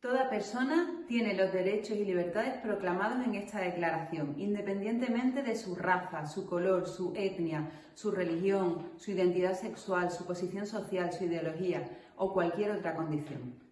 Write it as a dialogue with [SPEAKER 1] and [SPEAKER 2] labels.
[SPEAKER 1] Toda persona tiene los derechos y libertades proclamados en esta declaración, independientemente de su raza, su color, su etnia, su religión, su identidad sexual, su posición social, su ideología o cualquier otra condición.